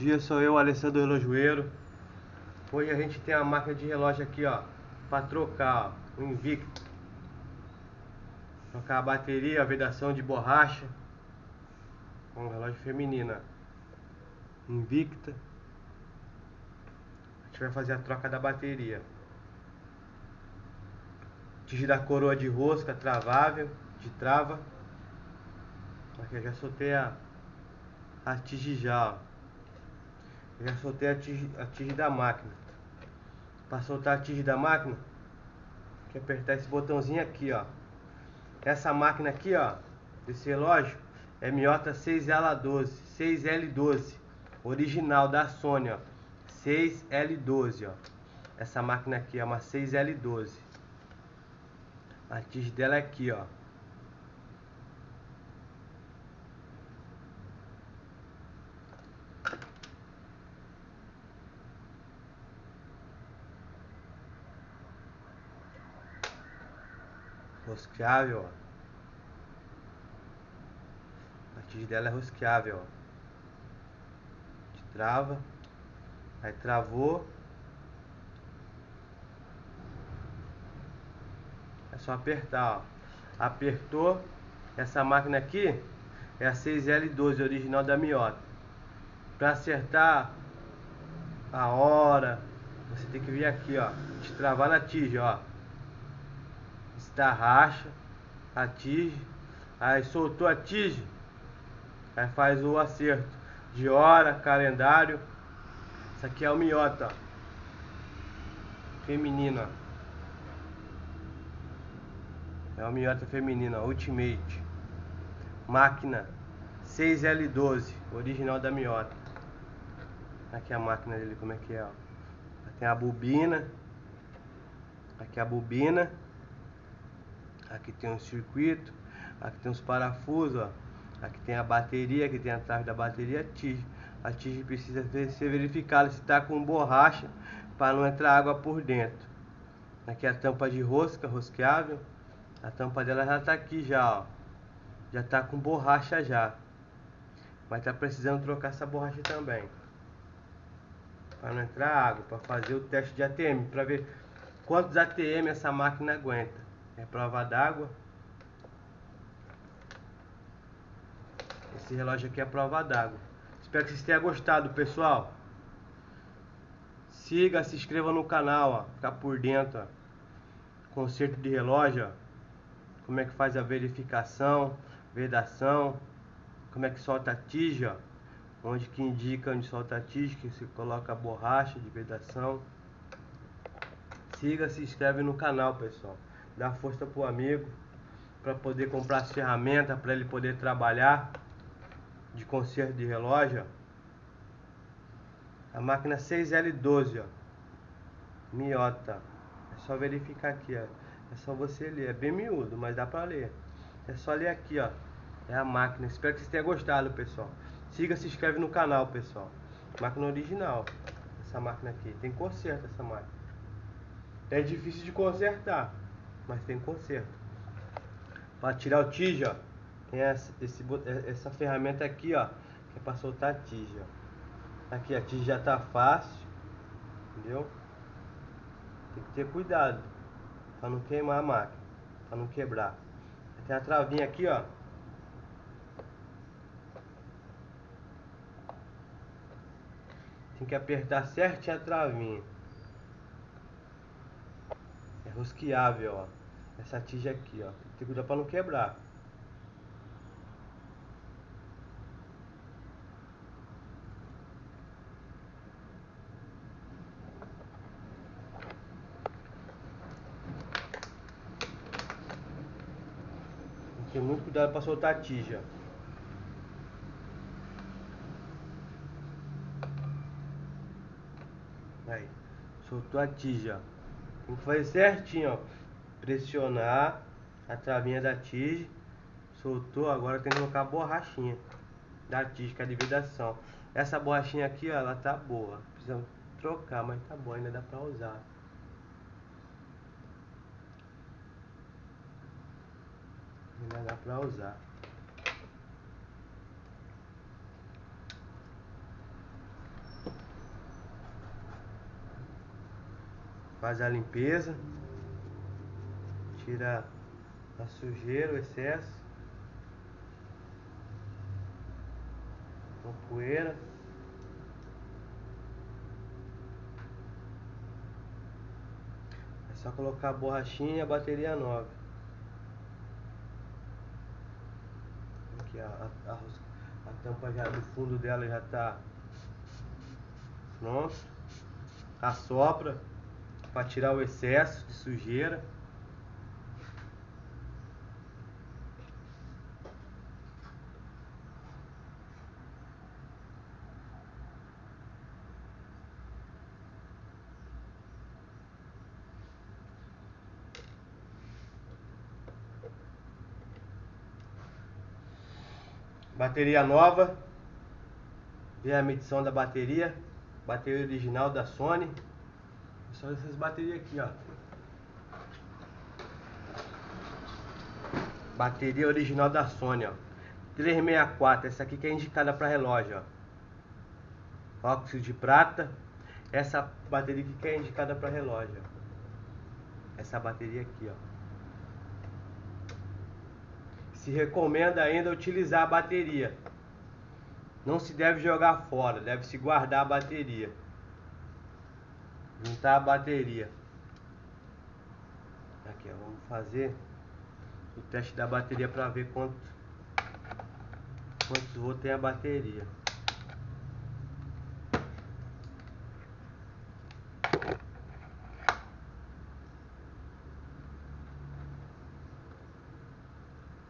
Dia, sou eu, Alessandro Relojoeiro. Hoje a gente tem a máquina de relógio aqui, ó, para trocar, ó, o Invicto. Trocar a bateria, a vedação de borracha com um relógio feminina. Invicta. A gente vai fazer a troca da bateria. Tige da coroa de rosca travável, de trava. Aqui eu já soltei a, a tige já, ó. Já soltei a tige, a tige da máquina. Para soltar a tige da máquina, que apertar esse botãozinho aqui, ó. Essa máquina aqui, ó, desse relógio, é Miota 6L12, 6L12, original da Sony, ó. 6L12, ó. Essa máquina aqui é uma 6L12. A tige dela é aqui, ó. Rosqueável, ó. A tige dela é rosqueável, ó. De trava. Aí travou. É só apertar, ó. Apertou. Essa máquina aqui é a 6L12 original da Miota. Para acertar a hora, você tem que vir aqui, ó. Destravar na tige, ó racha, atinge, aí soltou a tige, aí faz o acerto de hora, calendário. Isso aqui é o miota feminina. É o miota feminina, Ultimate. Máquina 6L12, original da miota. Aqui é a máquina dele, como é que é, ó. Tem a bobina. Aqui é a bobina aqui tem um circuito, aqui tem os parafusos, ó. aqui tem a bateria, aqui tem a trave da bateria, a tige. A tige precisa ser verificada se está com borracha para não entrar água por dentro. Aqui é a tampa de rosca, rosqueável. A tampa dela já está aqui já, ó. Já está com borracha já. Mas está precisando trocar essa borracha também. Para não entrar água, para fazer o teste de ATM, para ver quantos ATM essa máquina aguenta. É prova d'água. Esse relógio aqui é prova d'água. Espero que vocês tenham gostado, pessoal. Siga, se inscreva no canal, ó. Ficar por dentro, ó. Conserto de relógio, ó. Como é que faz a verificação, vedação. Como é que solta a tija, ó. Onde que indica onde solta a tija, que se coloca a borracha de vedação. Siga, se inscreve no canal, pessoal dar força pro amigo para poder comprar as ferramentas para ele poder trabalhar de conserto de relógio. A máquina 6L12, ó. Miota. É só verificar aqui, ó. É só você ler. É bem miúdo, mas dá para ler. É só ler aqui, ó. É a máquina. Espero que vocês tenham gostado, pessoal. Siga, se inscreve no canal, pessoal. Máquina original. Essa máquina aqui. Tem conserto essa máquina. É difícil de consertar mas tem conserto. Para tirar o tija, tem essa, esse, é, essa ferramenta aqui, ó, que é para soltar a tija. Aqui a tija já tá fácil, entendeu? Tem que ter cuidado para não queimar a máquina, para não quebrar. Tem a travinha aqui, ó. Tem que apertar certinho a travinha. É rosqueável, ó. Essa tija aqui, ó. Tem que cuidar pra não quebrar. Tem muito cuidado para soltar a tija. Aí, soltou a tija. Que fazer certinho, ó pressionar a travinha da tige, soltou, agora tem que colocar a borrachinha da tige, que é a dividação. Essa borrachinha aqui, ó, ela tá boa, precisamos trocar, mas tá boa, ainda dá pra usar. Ainda dá pra usar. Faz a limpeza. Tira a sujeira, o excesso. A poeira. É só colocar a borrachinha e a bateria nova. Aqui a, a, a, a tampa já do fundo dela já está pronto. Assopra para tirar o excesso de sujeira. Bateria nova. Vê a medição da bateria. Bateria original da Sony. Só essas baterias aqui, ó. Bateria original da Sony, ó. 364, essa aqui que é indicada para relógio, ó. Óxido de prata. Essa bateria aqui que é indicada para relógio, ó. Essa bateria aqui, ó. Se recomenda ainda utilizar a bateria. Não se deve jogar fora, deve se guardar a bateria. Juntar a bateria. Aqui, ó, vamos fazer o teste da bateria para ver quanto quantos volts tem a bateria.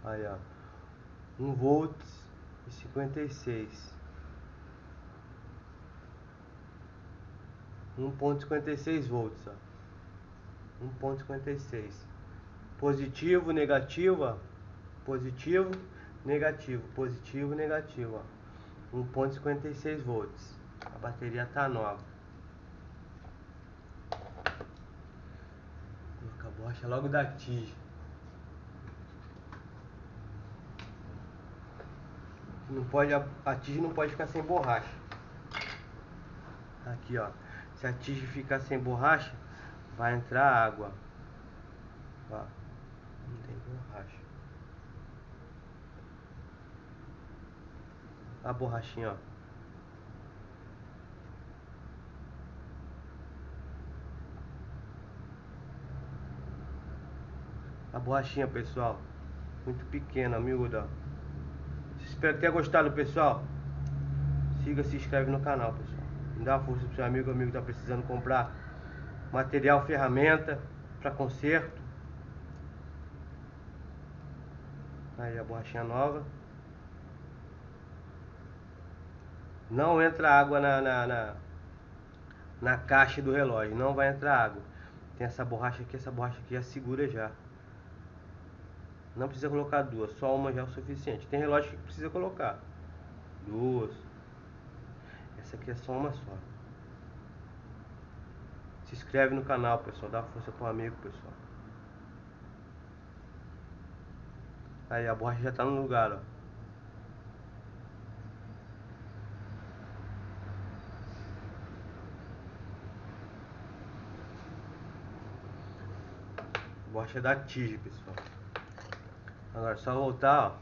Aí, ó. 1 volt e 56. 1.56 volts, ó. 1.56. Positivo, negativo. Positivo, negativo, positivo, negativo, ó. 1.56 volts. A bateria tá nova. Colocar a borracha logo da tige. Não pode, a tige não pode ficar sem borracha. Aqui, ó. Se a tige ficar sem borracha, vai entrar água. Não tem borracha. A borrachinha, ó. A borrachinha, pessoal. Muito pequena, miúda. Espero que tenha gostado, pessoal. Siga, se inscreve no canal, pessoal. Dá uma força pro seu amigo, amigo que tá precisando comprar material, ferramenta para conserto. Aí a borrachinha nova. Não entra água na, na, na, na caixa do relógio. Não vai entrar água. Tem essa borracha aqui, essa borracha aqui já segura já. Não precisa colocar duas, só uma já é o suficiente. Tem relógio que precisa colocar duas. Essa aqui é só uma só. Se inscreve no canal, pessoal. Dá força pro amigo, pessoal. Aí a borracha já tá no lugar, ó. Borracha da tige, pessoal. Agora só voltar, ó.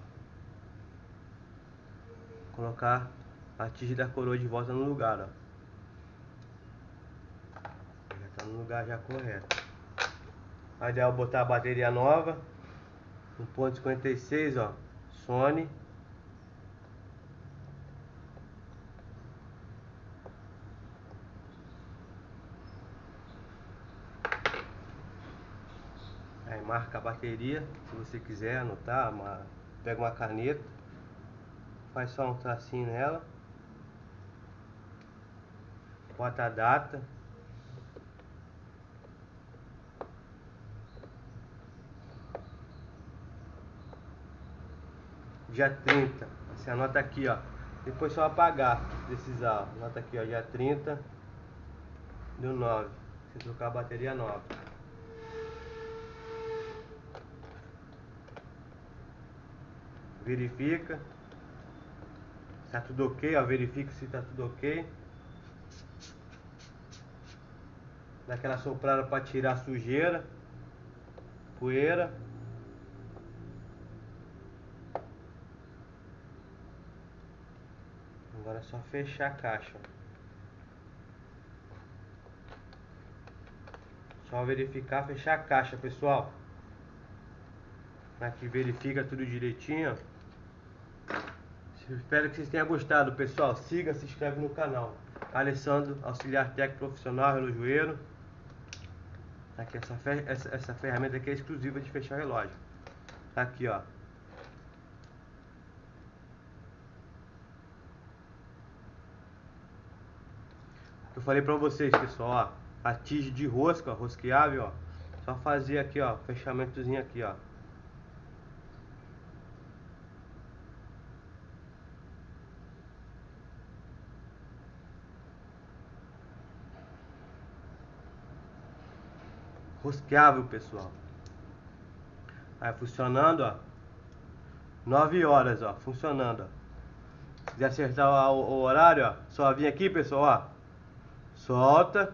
Colocar a tige da coroa de volta no lugar, ó. Já tá no lugar já correto. Aí ideal botar a bateria nova. 1.56, ó. Sony. Aí marca a bateria, se você quiser anotar, uma, pega uma caneta, faz só um tracinho nela, bota a data, dia 30, você anota aqui ó, depois só apagar, precisar, anota aqui ó, dia 30 do 9, você trocar a bateria nova. verifica. Tá tudo ok, ó, verifica se tá tudo ok. Dá aquela soprada para tirar sujeira, poeira. Agora é só fechar a caixa. Só verificar, fechar a caixa, pessoal. Aqui verifica tudo direitinho. Espero que vocês tenham gostado, pessoal. Siga, se inscreve no canal. Alessandro, auxiliar técnico profissional, relojoeiro. Aqui, essa, essa, essa ferramenta aqui é exclusiva de fechar relógio. Tá aqui, ó. Eu falei pra vocês, pessoal, ó a tige de rosca, rosqueável, ó. Só fazer aqui, ó, fechamentozinho aqui, ó. Rosqueável, pessoal. Aí funcionando, ó. 9 horas, ó, funcionando, ó. Se quiser acertar o, o horário, ó, só vir aqui, pessoal, ó. Solta.